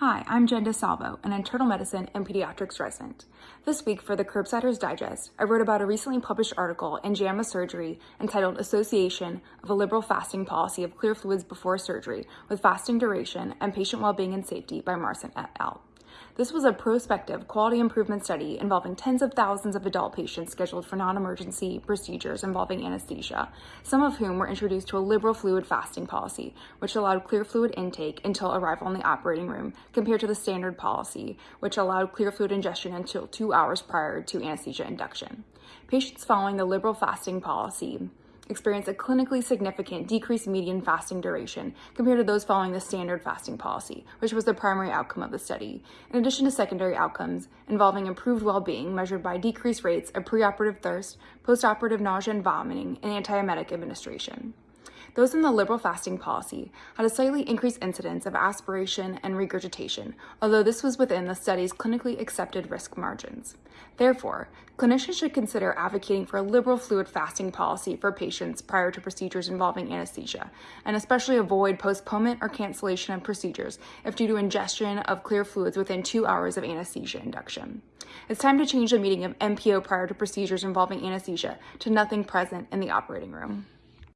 Hi, I'm Jen DeSalvo, an internal medicine and pediatrics resident. This week for the Curbsiders Digest, I wrote about a recently published article in JAMA Surgery entitled Association of a Liberal Fasting Policy of Clear Fluids Before Surgery with Fasting Duration and Patient Wellbeing and Safety by Marsman et al. This was a prospective quality improvement study involving tens of thousands of adult patients scheduled for non-emergency procedures involving anesthesia, some of whom were introduced to a liberal fluid fasting policy, which allowed clear fluid intake until arrival in the operating room, compared to the standard policy, which allowed clear fluid ingestion until two hours prior to anesthesia induction. Patients following the liberal fasting policy experience a clinically significant decreased median fasting duration compared to those following the standard fasting policy, which was the primary outcome of the study, in addition to secondary outcomes involving improved well-being measured by decreased rates of preoperative thirst, postoperative nausea and vomiting, and antiemetic administration. Those in the liberal fasting policy had a slightly increased incidence of aspiration and regurgitation, although this was within the study's clinically accepted risk margins. Therefore, clinicians should consider advocating for a liberal fluid fasting policy for patients prior to procedures involving anesthesia, and especially avoid postponement or cancellation of procedures if due to ingestion of clear fluids within two hours of anesthesia induction. It's time to change the meaning of NPO prior to procedures involving anesthesia to nothing present in the operating room.